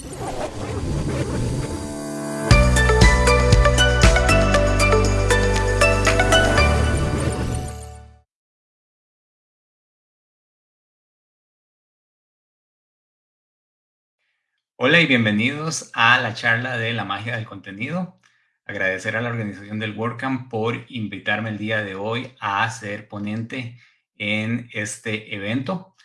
Hola y bienvenidos a la charla de la magia del contenido. Agradecer a la organización del WordCamp por invitarme el día de hoy a ser ponente en este evento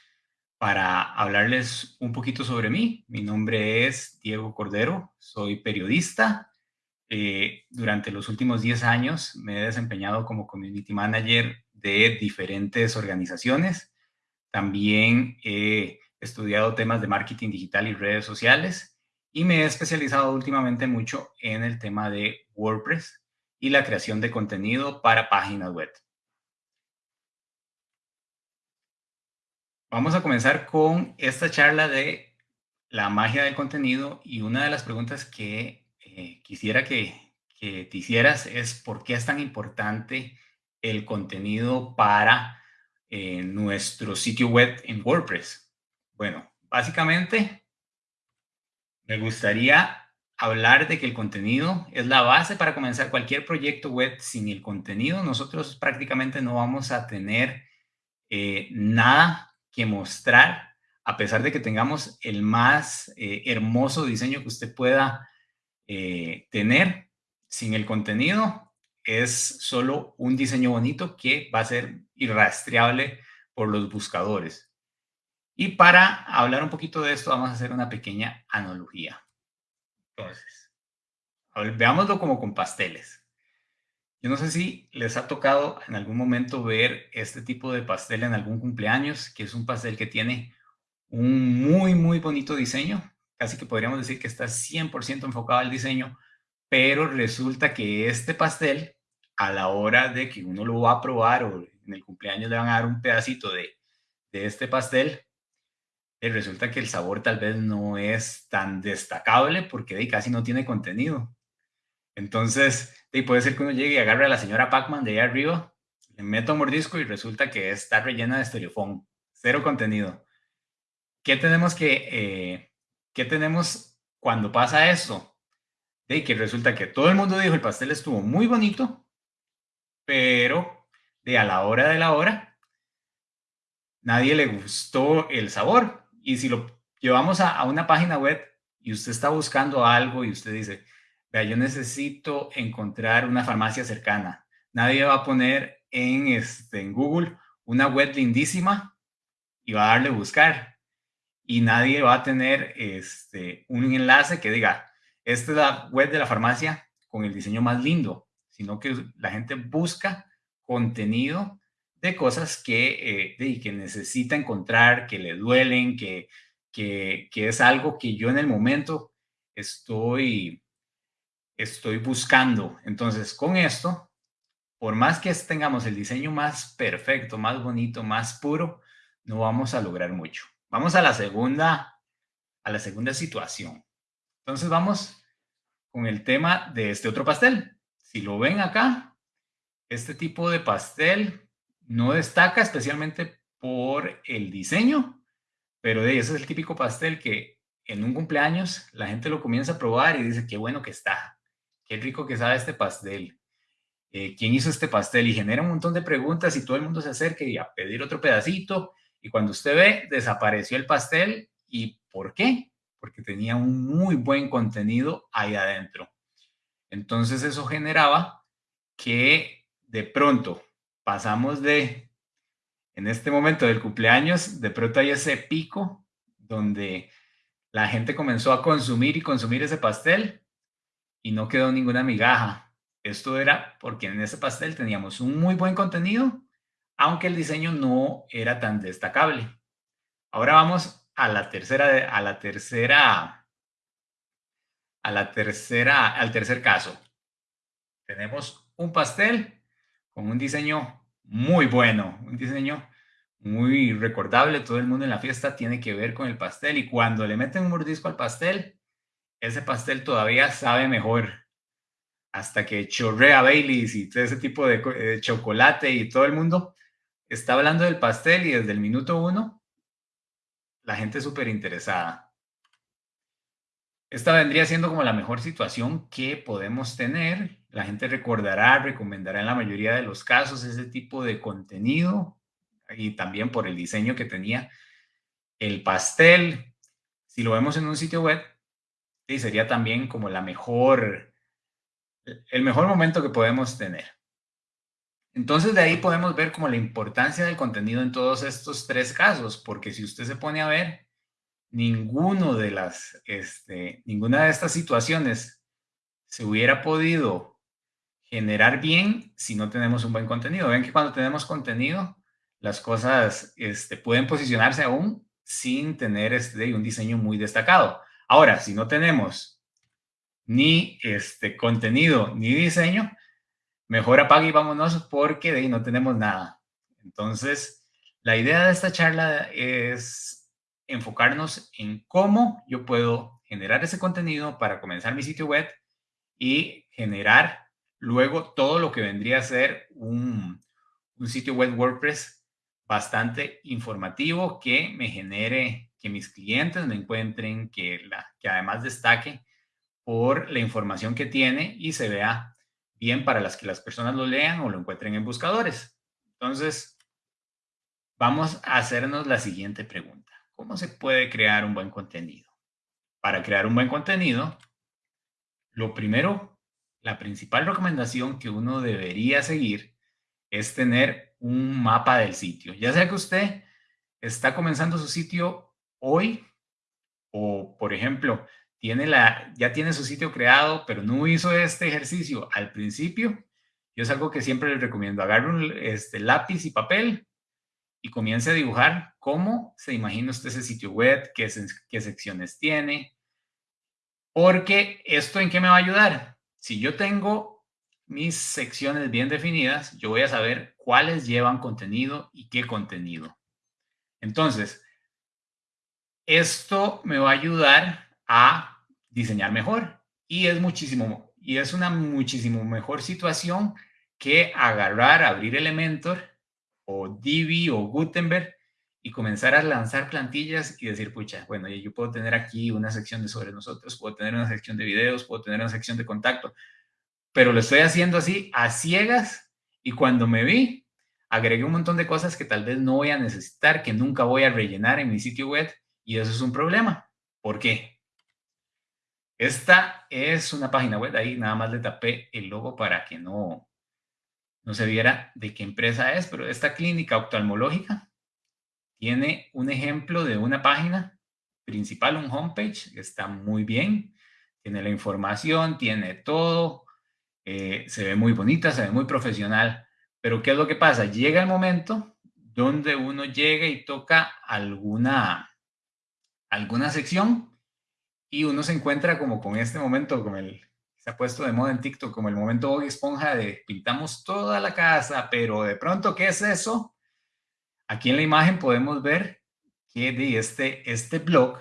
para hablarles un poquito sobre mí. Mi nombre es Diego Cordero, soy periodista. Eh, durante los últimos 10 años me he desempeñado como Community Manager de diferentes organizaciones. También he estudiado temas de marketing digital y redes sociales y me he especializado últimamente mucho en el tema de WordPress y la creación de contenido para páginas web. Vamos a comenzar con esta charla de la magia del contenido y una de las preguntas que eh, quisiera que, te hicieras es ¿por qué es tan importante el contenido para eh, nuestro sitio web en WordPress? Bueno, básicamente me gustaría hablar de que el contenido es la base para comenzar cualquier proyecto web. Sin el contenido, nosotros prácticamente no vamos a tener eh, nada que mostrar, a pesar de que tengamos el más eh, hermoso diseño que usted pueda eh, tener. Sin el contenido, es solo un diseño bonito que va a ser irrastreable por los buscadores. Y para hablar un poquito de esto, vamos a hacer una pequeña analogía. Entonces, veámoslo como con pasteles. Yo no sé si les ha tocado en algún momento ver este tipo de pastel en algún cumpleaños, que es un pastel que tiene un muy, muy bonito diseño. Casi que podríamos decir que está 100% enfocado al diseño, pero resulta que este pastel, a la hora de que uno lo va a probar o en el cumpleaños le van a dar un pedacito de, de este pastel, y resulta que el sabor tal vez no es tan destacable porque casi no tiene contenido. Entonces, puede ser que uno llegue y agarre a la señora Pac-Man de ahí arriba, le meta un mordisco y resulta que está rellena de estereofón, cero contenido. ¿Qué tenemos que, eh, qué tenemos cuando pasa eso? De que resulta que todo el mundo dijo el pastel estuvo muy bonito, pero de a la hora de la hora, nadie le gustó el sabor. Y si lo llevamos a, una página web y usted está buscando algo y usted dice, vea, yo necesito encontrar una farmacia cercana. Nadie va a poner en, este, en Google una web lindísima y va a darle buscar. Y nadie va a tener este, un enlace que diga, esta es la web de la farmacia con el diseño más lindo, sino que la gente busca contenido de cosas que, eh, que necesita encontrar, que le duelen, que, que, es algo que yo en el momento estoy, estoy buscando. Entonces, con esto, por más que tengamos el diseño más perfecto, más bonito, más puro, no vamos a lograr mucho. Vamos a la segunda, a la segunda situación. Entonces, vamos con el tema de este otro pastel. Si lo ven acá, este tipo de pastel no destaca especialmente por el diseño, pero ese es el típico pastel que en un cumpleaños la gente lo comienza a probar y dice, qué bueno que está, qué rico que sabe este pastel, eh, quién hizo este pastel y genera un montón de preguntas y todo el mundo se acerca y a pedir otro pedacito y cuando usted ve, desapareció el pastel y ¿por qué? Porque tenía un muy buen contenido ahí adentro. Entonces eso generaba que de pronto pasamos de, en este momento del cumpleaños, de pronto hay ese pico donde la gente comenzó a consumir y consumir ese pastel y no quedó ninguna migaja. Esto era porque en ese pastel teníamos un muy buen contenido, aunque el diseño no era tan destacable. Ahora vamos a la tercera, a la tercera, a la tercera, al tercer caso. Tenemos un pastel con un diseño muy bueno, un diseño muy recordable. Todo el mundo en la fiesta tiene que ver con el pastel y cuando le meten un mordisco al pastel, ese pastel todavía sabe mejor. Hasta que chorrea Baileys y todo ese tipo de, chocolate y todo el mundo está hablando del pastel y desde el minuto uno la gente súper interesada. esta vendría siendo como la mejor situación que podemos tener. La gente recordará, recomendará en la mayoría de los casos ese tipo de contenido y también por el diseño que tenía el pastel. Si lo vemos en un sitio web, sí, sería también como la mejor, el mejor momento que podemos tener. Entonces de ahí podemos ver como la importancia del contenido en todos estos tres casos, porque si usted se pone a ver, ninguno de las, este, ninguna de estas situaciones se hubiera podido generar bien si no tenemos un buen contenido. Ven que cuando tenemos contenido, las cosas este, pueden posicionarse aún sin tener este, un diseño muy destacado. Ahora, si no tenemos ni este contenido ni diseño, mejor apague y vámonos porque de ahí no tenemos nada. Entonces, la idea de esta charla es enfocarnos en cómo yo puedo generar ese contenido para comenzar mi sitio web y generar luego todo lo que vendría a ser un, sitio web WordPress bastante informativo que me genere, que mis clientes me encuentren, que, la, que además destaque por la información que tiene y se vea bien para las que las personas lo lean o lo encuentren en buscadores. Entonces, vamos a hacernos la siguiente pregunta. ¿Cómo se puede crear un buen contenido? Para crear un buen contenido, lo primero, la principal recomendación que uno debería seguir es tener un mapa del sitio. Ya sea que usted está comenzando su sitio hoy o, por ejemplo, tiene la, ya tiene su sitio creado, pero no hizo este ejercicio al principio, yo es algo que siempre les recomiendo. Agarre un este, lápiz y papel y comience a dibujar cómo se imagina usted ese sitio web, qué, qué secciones tiene, porque esto en qué me va a ayudar. Si yo tengo mis secciones bien definidas, yo voy a saber cuáles llevan contenido y qué contenido. Entonces, esto me va a ayudar a diseñar mejor. Y es muchísimo y es una muchísimo mejor situación que agarrar, abrir Elementor o Divi o Gutenberg y comenzar a lanzar plantillas y decir, pucha, bueno, yo puedo tener aquí una sección de sobre nosotros, puedo tener una sección de videos, puedo tener una sección de contacto, pero lo estoy haciendo así a ciegas y cuando me vi, agregué un montón de cosas que tal vez no voy a necesitar, que nunca voy a rellenar en mi sitio web y eso es un problema. ¿Por qué? Esta es una página web, ahí nada más le tapé el logo para que no, no se viera de qué empresa es, pero esta clínica oftalmológica tiene un ejemplo de una página principal, un homepage, está muy bien, tiene la información, tiene todo, eh, se ve muy bonita, se ve muy profesional, pero ¿qué es lo que pasa? Llega el momento donde uno llega y toca alguna, alguna sección y uno se encuentra como con este momento, con el, se ha puesto de moda en TikTok como el momento Bob Esponja de pintamos toda la casa, pero de pronto, ¿qué es eso? Aquí en la imagen podemos ver que de este, este blog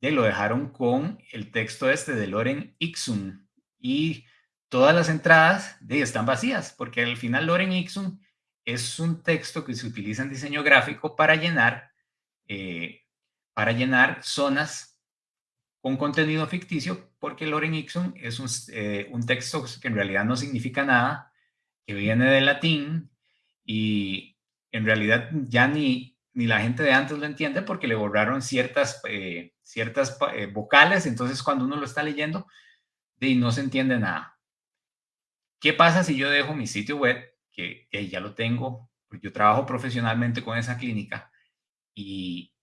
de lo dejaron con el texto este de Loren Ixun y todas las entradas de están vacías porque al final Loren Ixun es un texto que se utiliza en diseño gráfico para llenar eh, para llenar zonas con contenido ficticio porque Loren Ixon es un, eh, un, texto que en realidad no significa nada, que viene del latín y en realidad ya ni, ni la gente de antes lo entiende porque le borraron ciertas, eh, ciertas eh, vocales, entonces cuando uno lo está leyendo, y no se entiende nada. ¿Qué pasa si yo dejo mi sitio web, que, que ya lo tengo, yo trabajo profesionalmente con esa clínica, y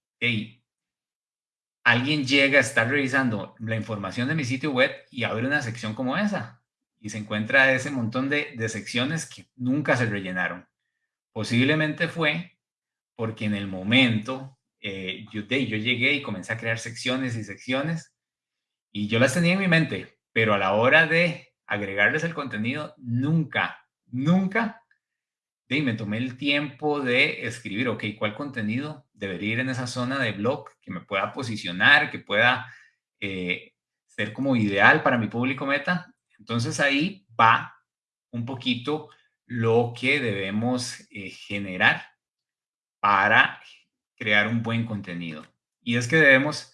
alguien llega, a estar revisando la información de mi sitio web y abre una sección como esa y se encuentra ese montón de, secciones que nunca se rellenaron. Posiblemente fue porque en el momento eh, yo, yo llegué y comencé a crear secciones y secciones y yo las tenía en mi mente, pero a la hora de agregarles el contenido, nunca, nunca y me tomé el tiempo de escribir, ok, ¿cuál contenido debería ir en esa zona de blog que me pueda posicionar, que pueda eh, ser como ideal para mi público meta? Entonces ahí va un poquito lo que debemos eh, generar para crear un buen contenido. Y es que debemos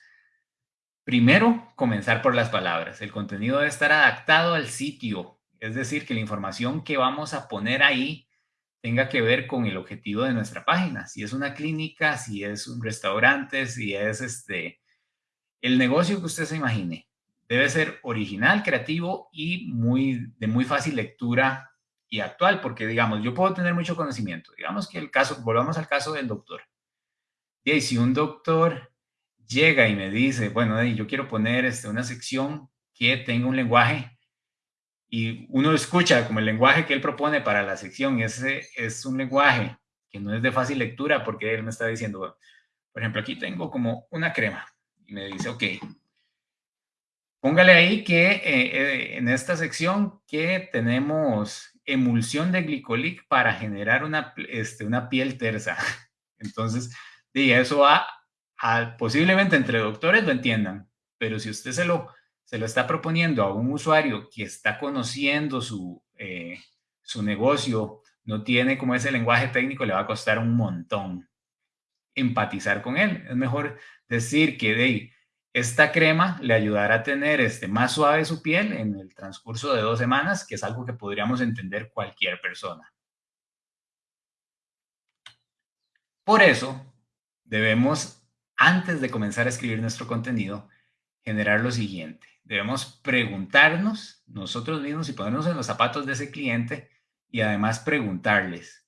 Primero, comenzar por las palabras. El contenido debe estar adaptado al sitio, es decir, que la información que vamos a poner ahí tenga que ver con el objetivo de nuestra página. Si es una clínica, si es un restaurante, si es este, el negocio que usted se imagine. Debe ser original, creativo y muy, de muy fácil lectura y actual, porque digamos, yo puedo tener mucho conocimiento. Digamos que el caso, volvamos al caso del doctor. Y si un doctor llega y me dice, bueno, yo quiero poner este, una sección que tenga un lenguaje y uno escucha como el lenguaje que él propone para la sección, ese es un lenguaje que no es de fácil lectura porque él me está diciendo, por ejemplo, aquí tengo como una crema y me dice, ok, póngale ahí que eh, eh, en esta sección que tenemos emulsión de glicolic para generar una, este, una piel tersa. Entonces, y eso va posiblemente entre doctores lo entiendan, pero si usted se lo, se lo está proponiendo a un usuario que está conociendo su, eh, su negocio, no tiene como ese lenguaje técnico, le va a costar un montón empatizar con él. Es mejor decir que de esta crema le ayudará a tener este, más suave su piel en el transcurso de dos semanas, que es algo que podríamos entender cualquier persona. Por eso, debemos antes de comenzar a escribir nuestro contenido, generar lo siguiente. Debemos preguntarnos nosotros mismos y ponernos en los zapatos de ese cliente y además preguntarles.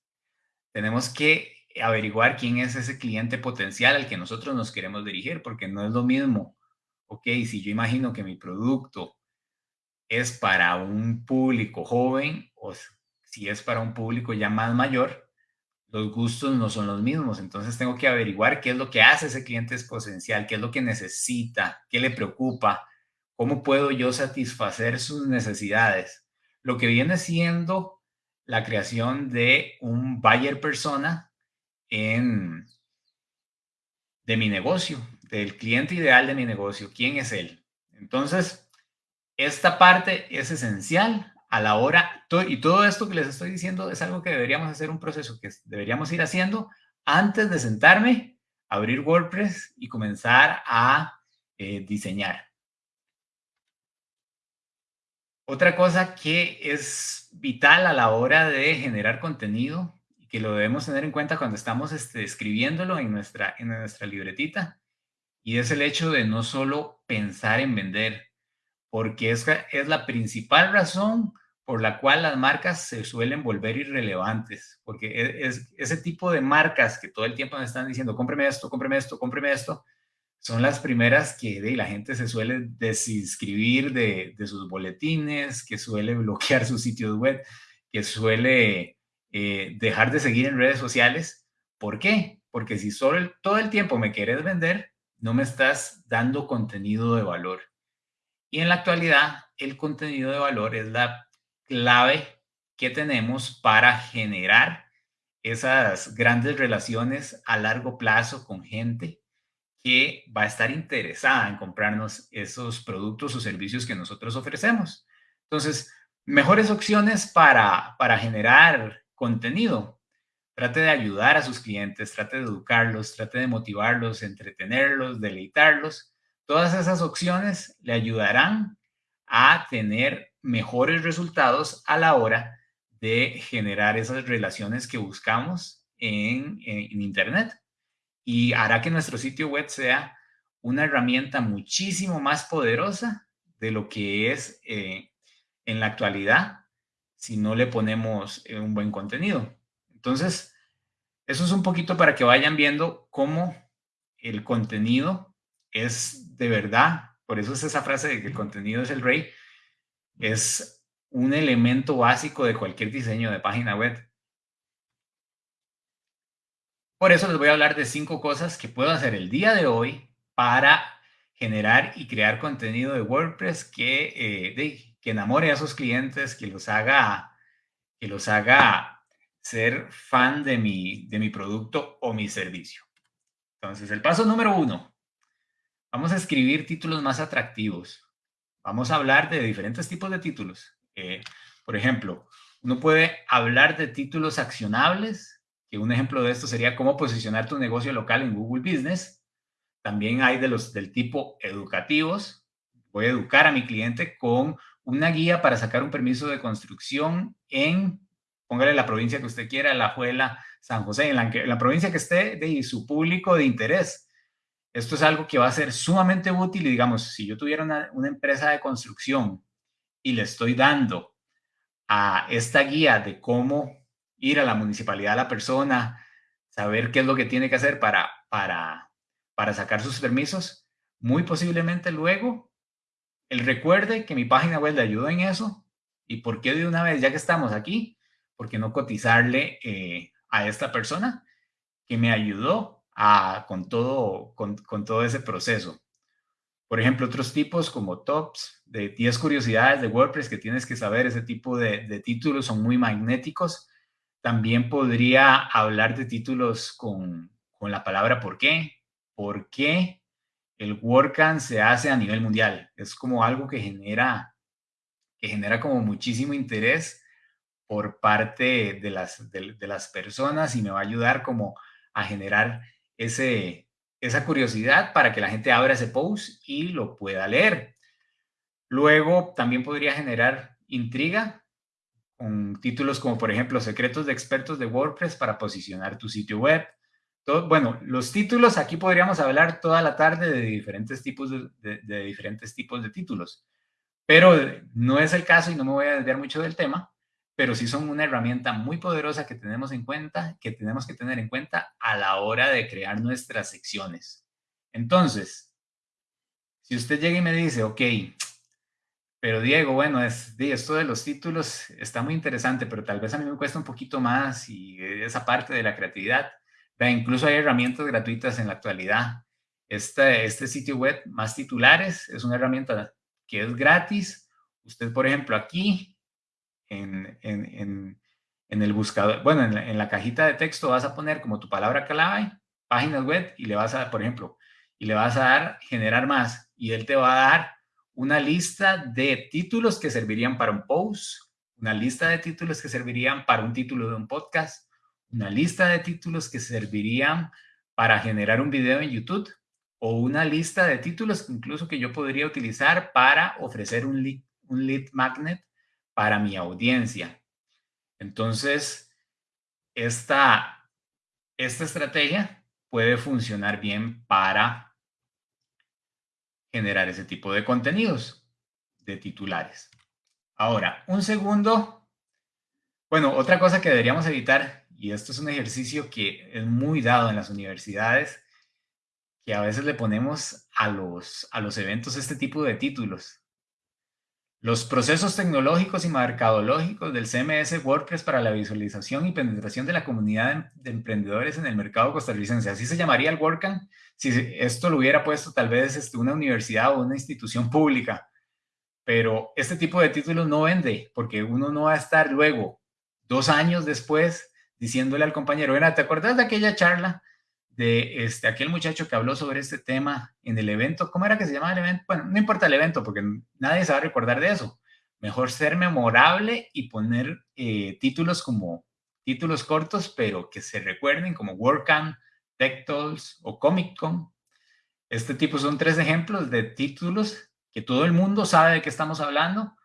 Tenemos que averiguar quién es ese cliente potencial al que nosotros nos queremos dirigir, porque no es lo mismo, ok, si yo imagino que mi producto es para un público joven o si es para un público ya más mayor, los gustos no son los mismos. Entonces tengo que averiguar qué es lo que hace ese cliente potencial, qué es lo que necesita, qué le preocupa, cómo puedo yo satisfacer sus necesidades. Lo que viene siendo la creación de un buyer persona en, de mi negocio, del cliente ideal de mi negocio. ¿Quién es él? Entonces, esta parte es esencial a la hora, y todo esto que les estoy diciendo es algo que deberíamos hacer un proceso que deberíamos ir haciendo antes de sentarme, abrir WordPress y comenzar a eh, diseñar. Otra cosa que es vital a la hora de generar contenido y que lo debemos tener en cuenta cuando estamos este, escribiéndolo en nuestra, en nuestra libretita y es el hecho de no solo pensar en vender, porque es, es la principal razón por la cual las marcas se suelen volver irrelevantes, porque e, es, ese tipo de marcas que todo el tiempo me están diciendo, cómpreme esto, cómpreme esto, cómpreme esto, son las primeras que de, la gente se suele desinscribir de, de, sus boletines, que suele bloquear sus sitios web, que suele eh, dejar de seguir en redes sociales. ¿Por qué? Porque si solo todo el tiempo me quieres vender, no me estás dando contenido de valor. Y en la actualidad, el contenido de valor es la clave que tenemos para generar esas grandes relaciones a largo plazo con gente que va a estar interesada en comprarnos esos productos o servicios que nosotros ofrecemos. Entonces, mejores opciones para, para generar contenido. Trate de ayudar a sus clientes, trate de educarlos, trate de motivarlos, entretenerlos, deleitarlos. Todas esas opciones le ayudarán a tener mejores resultados a la hora de generar esas relaciones que buscamos en, Internet y hará que nuestro sitio web sea una herramienta muchísimo más poderosa de lo que es eh, en la actualidad si no le ponemos eh, un buen contenido. Entonces, eso es un poquito para que vayan viendo cómo el contenido es de verdad, por eso es esa frase de que el contenido es el rey, es un elemento básico de cualquier diseño de página web. Por eso les voy a hablar de cinco cosas que puedo hacer el día de hoy para generar y crear contenido de WordPress que, eh, que enamore a esos clientes, que los haga, que los haga ser fan de mi, de mi producto o mi servicio. Entonces, el paso número uno. Vamos a escribir títulos más atractivos. Vamos a hablar de diferentes tipos de títulos. Eh, por ejemplo, uno puede hablar de títulos accionables, que un ejemplo de esto sería cómo posicionar tu negocio local en Google Business. también hay de los del tipo educativos. Voy a educar a mi cliente con una guía para sacar un permiso de construcción en, póngale la provincia que usted quiera, La Juela, San José, en la, provincia que esté de su público de interés. Esto es algo que va a ser sumamente útil y digamos, si yo tuviera una, una empresa de construcción y le estoy dando a esta guía de cómo ir a la municipalidad a la persona, saber qué es lo que tiene que hacer para, para, para sacar sus permisos, muy posiblemente luego él recuerde que mi página web le ayudó en eso y por qué de una vez, ya que estamos aquí, por qué no cotizarle eh, a esta persona que me ayudó con, todo, con, todo ese proceso. Por ejemplo, otros tipos como tops de 10 curiosidades de WordPress que tienes que saber, ese tipo de, títulos son muy magnéticos. También podría hablar de títulos con, con la palabra por qué. ¿Por qué el WordCamp se hace a nivel mundial? Es como algo que genera, que genera como muchísimo interés por parte de las, de las personas y me va a ayudar como a generar ese, esa curiosidad para que la gente abra ese post y lo pueda leer. Luego también podría generar intriga con títulos como por ejemplo secretos de expertos de WordPress para posicionar tu sitio web. Todo, bueno, los títulos aquí podríamos hablar toda la tarde de diferentes tipos de, de diferentes tipos de títulos, pero no es el caso y no me voy a desviar mucho del tema pero sí son una herramienta muy poderosa que tenemos en cuenta, que tenemos que tener en cuenta a la hora de crear nuestras secciones. Entonces, si usted llega y me dice, ok, pero Diego, bueno, es, esto de los títulos está muy interesante, pero tal vez a mí me cuesta un poquito más y esa parte de la creatividad. incluso hay herramientas gratuitas en la actualidad. Este, este sitio web, Más Titulares, es una herramienta que es gratis. Usted, por ejemplo, aquí en, en, en, el buscador, bueno, en la, cajita de texto vas a poner como tu palabra clave, páginas web, y le vas a dar, por ejemplo, y le vas a dar generar más, y él te va a dar una lista de títulos que servirían para un post, una lista de títulos que servirían para un título de un podcast, una lista de títulos que servirían para generar un video en YouTube o una lista de títulos incluso que yo podría utilizar para ofrecer un lead magnet para mi audiencia. Entonces, esta, esta estrategia puede funcionar bien para generar ese tipo de contenidos de titulares. Ahora, un segundo. Bueno, otra cosa que deberíamos evitar, y esto es un ejercicio que es muy dado en las universidades, que a veces le ponemos a los, a los eventos este tipo de títulos. Los procesos tecnológicos y mercadológicos del CMS WordPress para la visualización y penetración de la comunidad de emprendedores en el mercado costarricense. Así se llamaría el WordCamp si esto lo hubiera puesto tal vez este, una universidad o una institución pública. Pero este tipo de títulos no vende porque uno no va a estar luego, dos años después, diciéndole al compañero, ¿te acuerdas de aquella charla de este, aquel muchacho que habló sobre este tema en el evento. ¿Cómo era que se llamaba el evento? Bueno, no importa el evento porque nadie se va a recordar de eso. Mejor ser memorable y poner eh, títulos como títulos cortos, pero que se recuerden como WordCamp, Tech Talks o Comic Con. Este tipo son tres ejemplos de títulos que todo el mundo sabe de qué estamos hablando.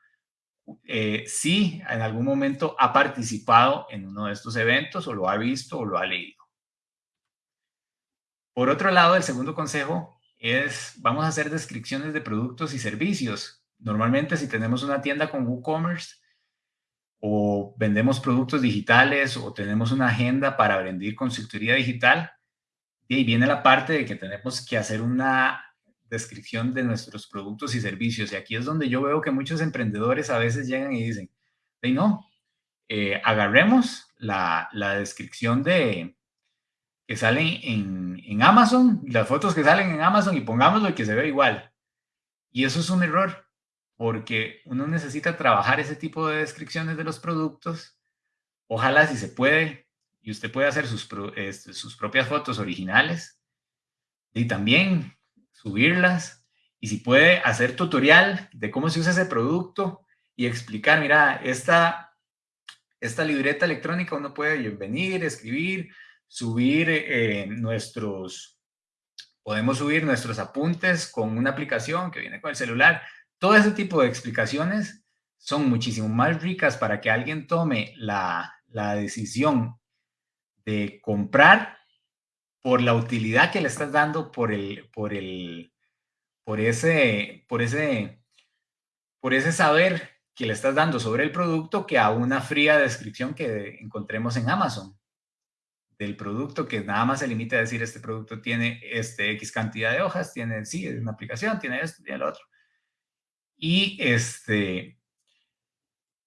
Eh, si en algún momento ha participado en uno de estos eventos o lo ha visto o lo ha leído. Por otro lado, el segundo consejo es, vamos a hacer descripciones de productos y servicios. Normalmente si tenemos una tienda con WooCommerce o vendemos productos digitales o tenemos una agenda para vender consultoría digital, y ahí viene la parte de que tenemos que hacer una descripción de nuestros productos y servicios. Y aquí es donde yo veo que muchos emprendedores a veces llegan y dicen, hey, no, eh, agarremos la, la descripción de, que salen en, Amazon, las fotos que salen en Amazon y pongámoslo y que se ve igual. Y eso es un error, porque uno necesita trabajar ese tipo de descripciones de los productos. Ojalá si se puede, y usted puede hacer sus, este, sus propias fotos originales y también subirlas. Y si puede hacer tutorial de cómo se usa ese producto y explicar, mira, esta, esta libreta electrónica uno puede venir, escribir, subir eh, nuestros, Podemos subir nuestros apuntes con una aplicación que viene con el celular. Todo ese tipo de explicaciones son muchísimo más ricas para que alguien tome la, la decisión de comprar por la utilidad que le estás dando, por el, por el, por ese, por ese, por ese saber que le estás dando sobre el producto que a una fría descripción que encontremos en Amazon del producto que nada más se limita a decir este producto tiene este X cantidad de hojas, tiene, sí, es una aplicación, tiene esto, tiene lo otro. Y este,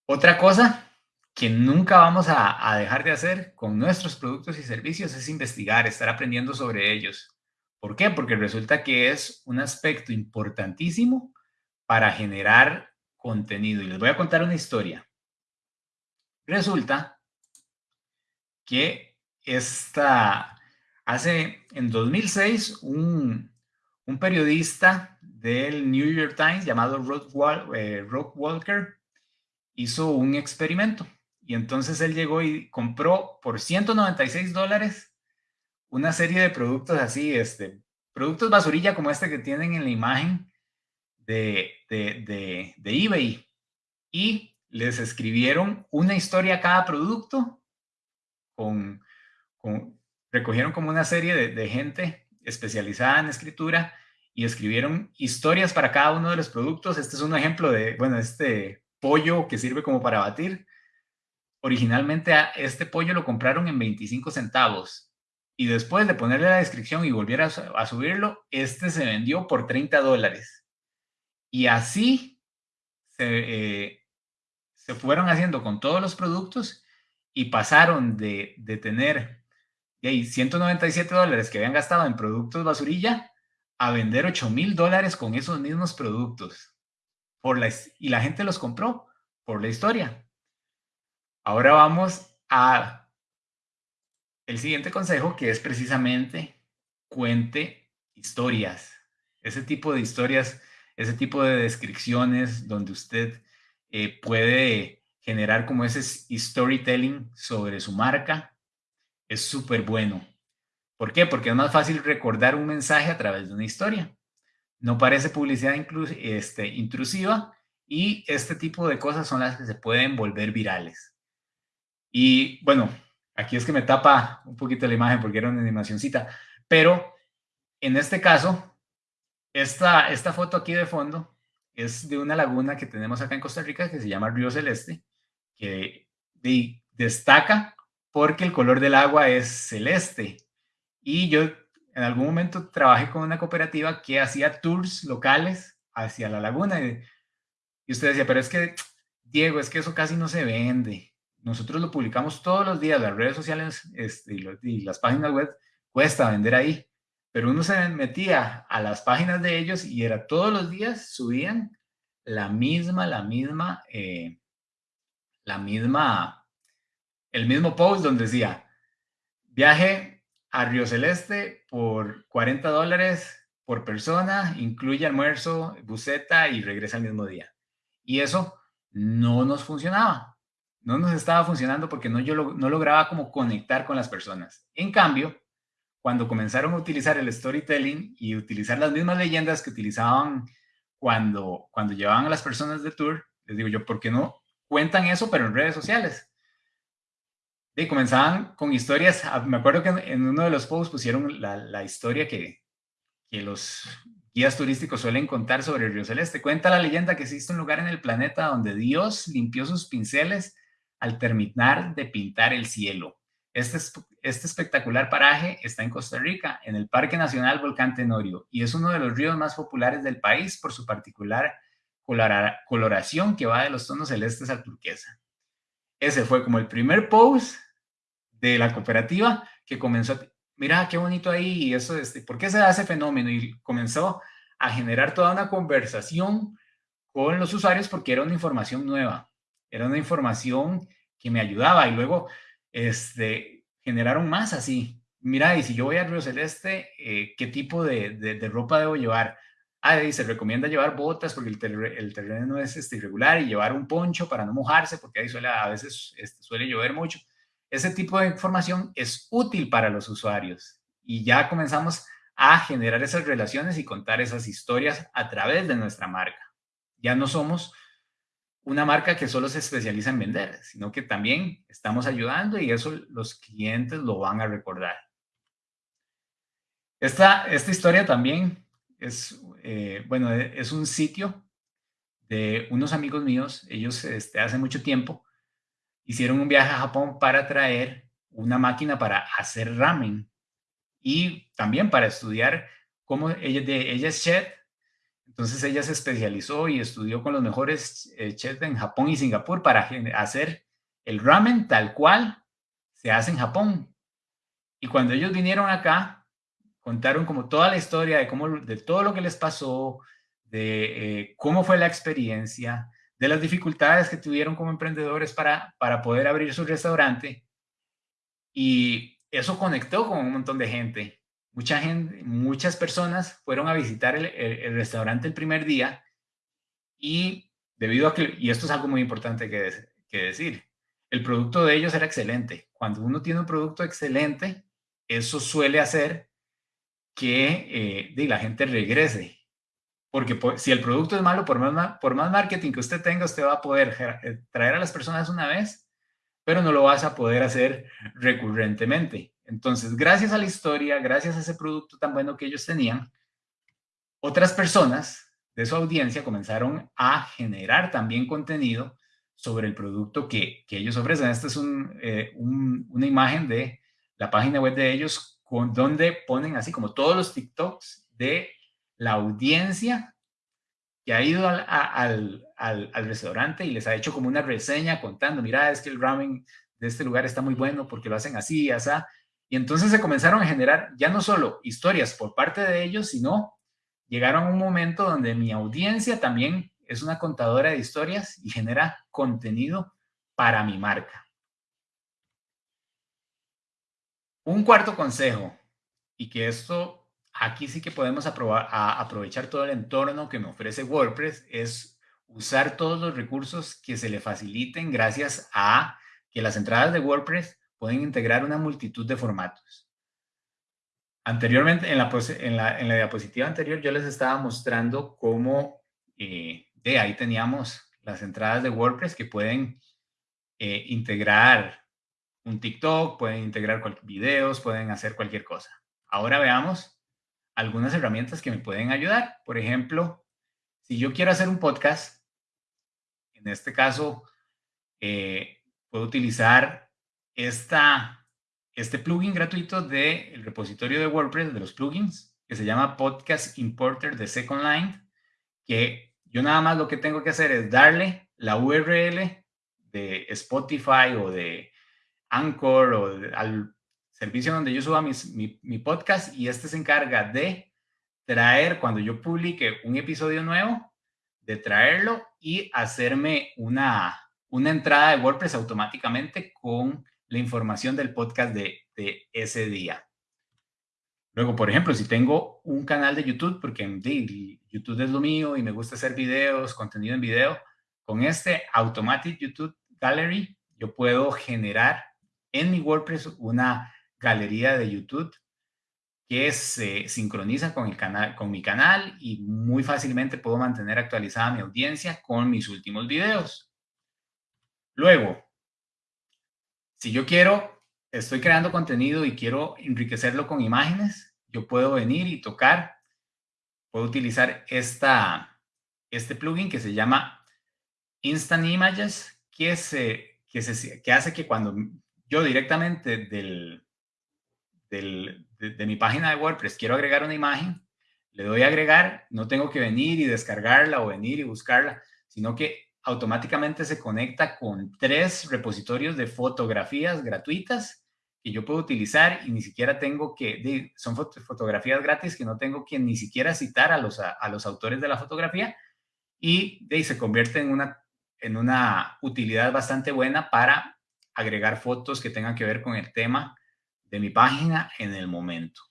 otra cosa que nunca vamos a, dejar de hacer con nuestros productos y servicios es investigar, estar aprendiendo sobre ellos. ¿Por qué? Porque resulta que es un aspecto importantísimo para generar contenido. Y les voy a contar una historia. Resulta que esta, hace en 2006 un, un periodista del New York Times llamado Rock, eh, Walker hizo un experimento y entonces él llegó y compró por 196 dólares una serie de productos así, este, productos basurilla como este que tienen en la imagen de, de, de, eBay. Y les escribieron una historia a cada producto con, recogieron como una serie de, gente especializada en escritura y escribieron historias para cada uno de los productos. Este es un ejemplo de, bueno, este pollo que sirve como para batir. Originalmente este pollo lo compraron en 25 centavos y después de ponerle la descripción y volver a, a subirlo, este se vendió por 30 dólares. Y así se, eh, se fueron haciendo con todos los productos y pasaron de, de tener de 197 dólares que habían gastado en productos basurilla a vender 8 mil dólares con esos mismos productos. Y la gente los compró por la historia. Ahora vamos a el siguiente consejo, que es precisamente cuente historias. Ese tipo de historias, ese tipo de descripciones donde usted eh, puede generar como ese storytelling sobre su marca, es súper bueno. ¿Por qué? Porque es más fácil recordar un mensaje a través de una historia. No parece publicidad este, intrusiva y este tipo de cosas son las que se pueden volver virales. Y bueno, aquí es que me tapa un poquito la imagen porque era una animacióncita, pero en este caso, esta, esta foto aquí de fondo es de una laguna que tenemos acá en Costa Rica que se llama Río Celeste, que destaca porque el color del agua es celeste. Y yo en algún momento trabajé con una cooperativa que hacía tours locales hacia la laguna. Y, y usted decía, pero es que, Diego, es que eso casi no se vende nosotros lo publicamos todos los días, las redes sociales este, y, las páginas web, cuesta vender ahí. Pero uno se metía a las páginas de ellos y era todos los días subían la misma, la misma, eh, la misma, el mismo post donde decía, viaje a Río Celeste por 40 dólares por persona, incluye almuerzo, buceta y regresa el mismo día. Y eso no nos funcionaba no nos estaba funcionando porque no, yo no lograba como conectar con las personas. En cambio, cuando comenzaron a utilizar el storytelling y utilizar las mismas leyendas que utilizaban cuando, cuando llevaban a las personas de tour, les digo yo, ¿por qué no cuentan eso pero en redes sociales? Y comenzaban con historias, ah, me acuerdo que en uno de los posts pusieron la, la historia que, que los guías turísticos suelen contar sobre el río Celeste. Cuenta la leyenda que existe un lugar en el planeta donde Dios limpió sus pinceles al terminar de pintar el cielo. Este, este espectacular paraje está en Costa Rica, en el Parque Nacional Volcán Tenorio, y es uno de los ríos más populares del país por su particular coloración que va de los tonos celestes al turquesa. Ese fue como el primer post de la cooperativa que comenzó, mira qué bonito ahí, y eso, este, ¿por qué se da ese fenómeno? Y comenzó a generar toda una conversación con los usuarios porque era una información nueva. Era una información que me ayudaba y luego este, generaron más así. Mira, y si yo voy al Río Celeste, eh, ¿qué tipo de, de, ropa debo llevar? Ah, se recomienda llevar botas porque el, el terreno es este, irregular y llevar un poncho para no mojarse porque ahí suele, a veces este, suele llover mucho. Ese tipo de información es útil para los usuarios y ya comenzamos a generar esas relaciones y contar esas historias a través de nuestra marca. Ya no somos una marca que solo se especializa en vender, sino que también estamos ayudando y eso los clientes lo van a recordar. Esta, esta historia también es, eh, bueno, es un sitio de unos amigos míos. Ellos este, hace mucho tiempo hicieron un viaje a Japón para traer una máquina para hacer ramen y también para estudiar cómo ella es chef entonces ella se especializó y estudió con los mejores eh, chefs en Japón y Singapur para hacer el ramen tal cual se hace en Japón. Y cuando ellos vinieron acá, contaron como toda la historia de, cómo, de todo lo que les pasó, de eh, cómo fue la experiencia, de las dificultades que tuvieron como emprendedores para, para poder abrir su restaurante. Y eso conectó con un montón de gente mucha gente, muchas personas fueron a visitar el, restaurante el primer día y debido a que, y esto es algo muy importante que, decir, el producto de ellos era excelente. Cuando uno tiene un producto excelente, eso suele hacer que eh, la gente regrese. Porque si el producto es malo, por más, por más marketing que usted tenga, usted va a poder eh, traer a las personas una vez, pero no lo vas a poder hacer recurrentemente. Entonces, gracias a la historia, gracias a ese producto tan bueno que ellos tenían, otras personas de su audiencia comenzaron a generar también contenido sobre el producto que, ellos ofrecen. Esta es eh, una imagen de la página web de ellos donde ponen así como todos los TikToks de la audiencia que ha ido al, al, restaurante y les ha hecho como una reseña contando, mira, es que el ramen de este lugar está muy bueno porque lo hacen así, así, y entonces se comenzaron a generar ya no solo historias por parte de ellos, sino llegaron a un momento donde mi audiencia también es una contadora de historias y genera contenido para mi marca. Un cuarto consejo, y que esto aquí sí que podemos aprovechar todo el entorno que me ofrece WordPress, es usar todos los recursos que se le faciliten gracias a que las entradas de WordPress pueden integrar una multitud de formatos. Anteriormente, en la, en la, en la diapositiva anterior, yo les estaba mostrando cómo eh, de ahí teníamos las entradas de WordPress que pueden eh, integrar un TikTok, pueden integrar videos, pueden hacer cualquier cosa. Ahora veamos algunas herramientas que me pueden ayudar. Por ejemplo, si yo quiero hacer un podcast, en este caso, eh, puedo utilizar esta, este plugin gratuito del repositorio de WordPress, de los plugins, que se llama Podcast Importer de Second Line, que yo nada más lo que tengo que hacer es darle la URL de Spotify o de Anchor o al servicio donde yo suba mi, mi, podcast y este se encarga de traer, cuando yo publique un episodio nuevo, de traerlo y hacerme una, una entrada de WordPress automáticamente con la información del podcast de, ese día. Luego, por ejemplo, si tengo un canal de YouTube, porque YouTube es lo mío y me gusta hacer videos, contenido en video, con este Automatic YouTube Gallery, yo puedo generar en mi WordPress una galería de YouTube que se sincroniza con, el canal, con mi canal y muy fácilmente puedo mantener actualizada mi audiencia con mis últimos videos. Luego, si yo quiero, estoy creando contenido y quiero enriquecerlo con imágenes, yo puedo venir y tocar, puedo utilizar esta, este plugin que se llama Instant Images, que, se, que, se, que hace que cuando yo directamente del, del, de, mi página de WordPress quiero agregar una imagen, le doy a agregar, no tengo que venir y descargarla o venir y buscarla, sino que automáticamente se conecta con tres repositorios de fotografías gratuitas que yo puedo utilizar y ni siquiera tengo que, son fotografías gratis que no tengo que ni siquiera citar a los, a, los autores de la fotografía y de, se convierte en una, en una utilidad bastante buena para agregar fotos que tengan que ver con el tema de mi página en el momento.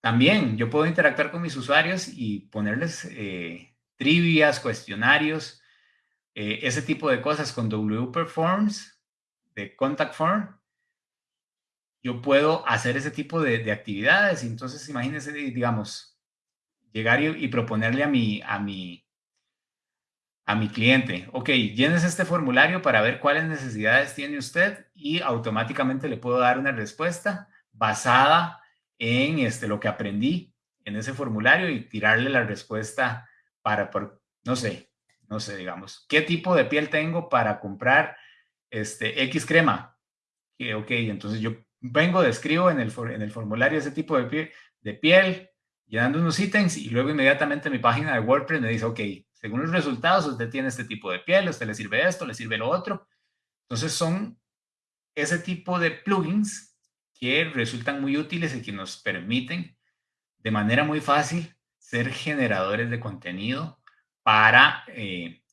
También yo puedo interactuar con mis usuarios y ponerles eh, trivias, cuestionarios, eh, ese tipo de cosas con WPerforms de Contact Form. yo puedo hacer ese tipo de, de actividades. Entonces, imagínense, digamos, llegar y, y proponerle a mi, a mi, a mi cliente, ok, llenes este formulario para ver cuáles necesidades tiene usted y automáticamente le puedo dar una respuesta basada en este, lo que aprendí en ese formulario y tirarle la respuesta para, por, no sé, no sé, digamos, ¿qué tipo de piel tengo para comprar este X crema? Ok, entonces yo vengo, describo en el, en el formulario ese tipo de piel, de piel, llenando unos ítems y luego inmediatamente mi página de WordPress me dice, ok, según los resultados, usted tiene este tipo de piel, usted le sirve esto, le sirve lo otro. Entonces son ese tipo de plugins que resultan muy útiles y que nos permiten de manera muy fácil ser generadores de contenido para, eh,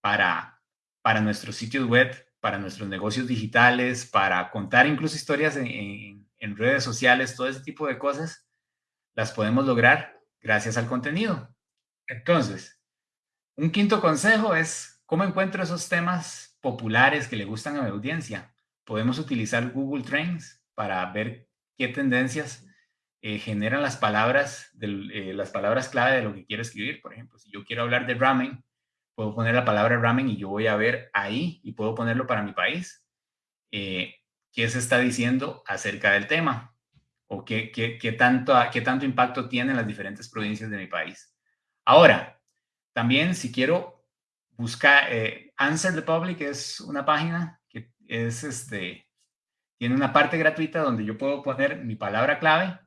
para, para nuestros sitios web, para nuestros negocios digitales, para contar incluso historias en, en redes sociales, todo ese tipo de cosas, las podemos lograr gracias al contenido. Entonces, un quinto consejo es cómo encuentro esos temas populares que le gustan a mi audiencia. Podemos utilizar Google Trends para ver qué tendencias eh, generan las palabras, eh, las palabras clave de lo que quiero escribir. Por ejemplo, si yo quiero hablar de ramen, puedo poner la palabra ramen y yo voy a ver ahí y puedo ponerlo para mi país. Eh, ¿Qué se está diciendo acerca del tema? ¿O qué, qué, qué, tanto, qué tanto impacto tienen las diferentes provincias de mi país? Ahora, también, si quiero buscar, eh, Answer the Public es una página que es este, tiene una parte gratuita donde yo puedo poner mi palabra clave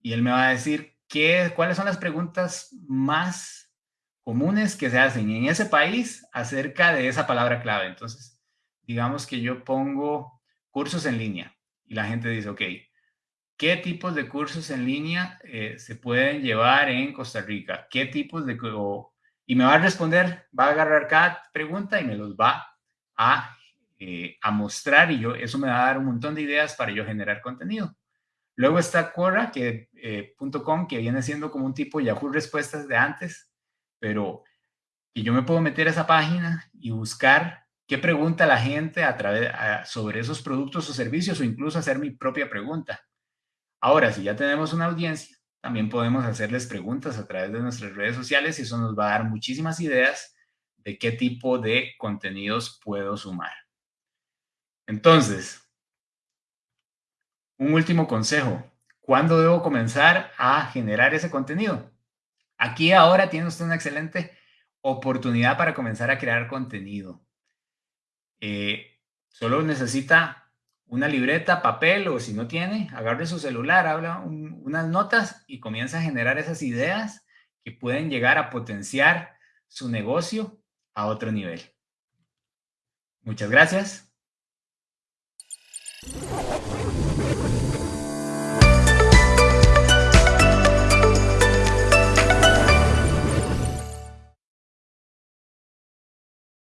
y él me va a decir qué, cuáles son las preguntas más comunes que se hacen en ese país acerca de esa palabra clave. Entonces, digamos que yo pongo cursos en línea y la gente dice, ok, ¿qué tipos de cursos en línea eh, se pueden llevar en Costa Rica? ¿Qué tipos de, y me va a responder, va a agarrar cada pregunta y me los va a, eh, a mostrar y yo, eso me va a dar un montón de ideas para yo generar contenido. Luego está Quora, que, eh, que viene siendo como un tipo Yahoo Respuestas de antes, pero que yo me puedo meter a esa página y buscar qué pregunta la gente a través, sobre esos productos o servicios o incluso hacer mi propia pregunta. Ahora, si ya tenemos una audiencia, también podemos hacerles preguntas a través de nuestras redes sociales y eso nos va a dar muchísimas ideas de qué tipo de contenidos puedo sumar. Entonces, un último consejo. ¿Cuándo debo comenzar a generar ese contenido? Aquí ahora tiene usted una excelente oportunidad para comenzar a crear contenido. Eh, solo necesita una libreta, papel o si no tiene, agarre su celular, habla unas notas y comienza a generar esas ideas que pueden llegar a potenciar su negocio a otro nivel. Muchas gracias.